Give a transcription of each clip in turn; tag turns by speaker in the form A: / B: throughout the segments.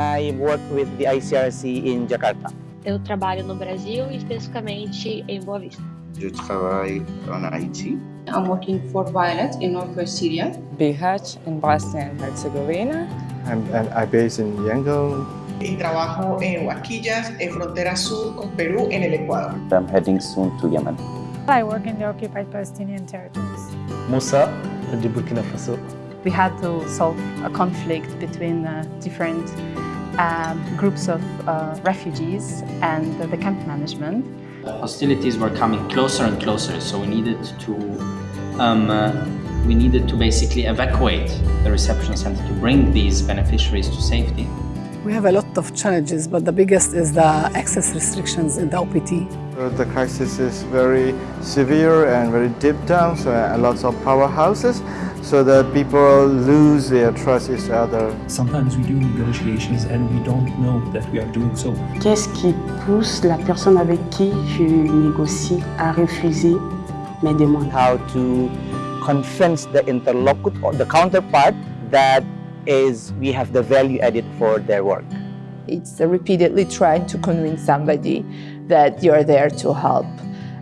A: I work with the ICRC in Jakarta.
B: Eu trabalho no Brasil, especificamente em Boa Vista.
C: Je travaille en Haïti.
D: I'm working for Violet in northwest Syria.
E: BH in Bosnia and Herzegovina.
F: I'm, I'm based in Yangon.
G: Y trabajo en Huaquillas, en frontera sur con Perú, en el Ecuador.
H: I'm heading soon to Yemen.
I: I work in the occupied Palestinian territories.
J: Musa, de Burkina Faso.
K: We had to solve a conflict between uh, different um, groups of uh, refugees and the camp management.
L: Hostilities were coming closer and closer, so we needed to um, uh, we needed to basically evacuate the reception center to bring these beneficiaries to safety.
M: We have a lot of challenges, but the biggest is the access restrictions in the OPT.
F: The crisis is very severe and very deep down, so lots of powerhouses, so that people lose their trust in each other.
N: Sometimes we do negotiations and we don't know that we are doing so.
O: Qu'est-ce qui pousse la personne avec qui je négocie à refuser mes demandes?
A: How to convince the interlocutor or the counterpart that is we have the value added for their work.
P: It's repeatedly trying to convince somebody that you're there to help.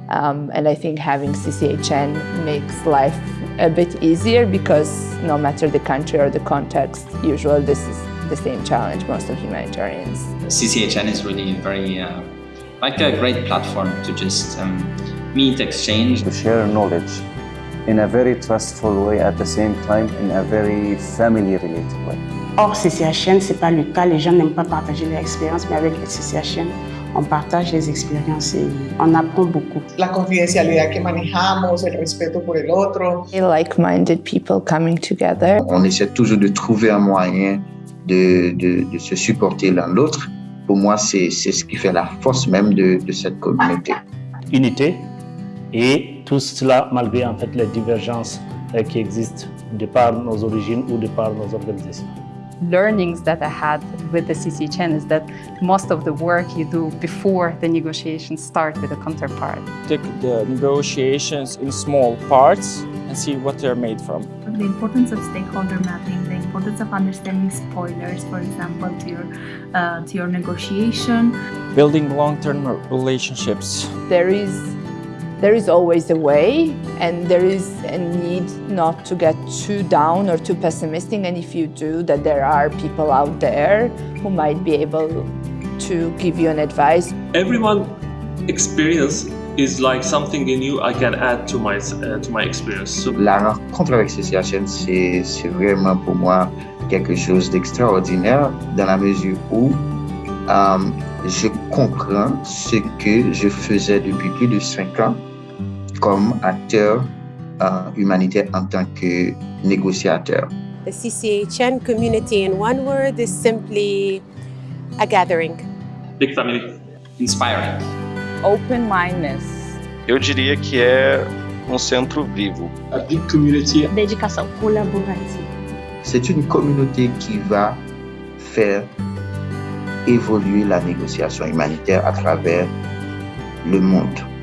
P: Um, and I think having CCHN makes life a bit easier because no matter the country or the context, usually this is the same challenge most of humanitarians.
L: CCHN is really very uh, like a great platform to just um, meet, exchange.
H: To share knowledge in a very trustful way at the same time in a very family related way.
O: Hors CCHN, ce n'est pas le cas, les gens n'aiment pas partager leur expérience, mais avec le CCHN, on partage les expériences et on apprend beaucoup.
G: La confidencialidad que manejamos, el respeto por el otro.
P: Like-minded people coming together.
C: On essaie toujours de trouver un moyen de, de, de se supporter l'un l'autre. Pour moi, c'est ce qui fait la force même de, de cette communauté.
J: Unité et tout cela malgré en fait les divergences euh, qui existent de par nos origines ou de par nos organisations.
K: Learnings that I had with the CCHN is that most of the work you do before the negotiations start with the counterpart.
E: Take the negotiations in small parts and see what they're made from.
Q: The importance of stakeholder mapping, the importance of understanding spoilers, for example, to your, uh, to your negotiation.
E: Building long-term relationships.
P: There is there is always a way and there is a need not to get too down or too pessimistic and if you do that there are people out there who might be able to give you an advice.
R: Everyone experience is like something new I can add to my, uh, to my experience. So,
C: La rencontre avec CCHN, c'est vraiment pour moi quelque chose d'extraordinaire dans la mesure où um, je comprends ce que je faisais depuis plus de cinq ans comme acteur uh, humanitaire en tant que négociateur.
S: The CCHN community in one word is simply a gathering.
R: Big family.
L: Inspiring.
E: Open-mindedness.
T: Eu diria que é um centro vivo.
R: A big community.
B: Dedicação.
Q: Collaborative.
C: C'est une communauté qui va faire évoluer la négociation humanitaire à travers le monde.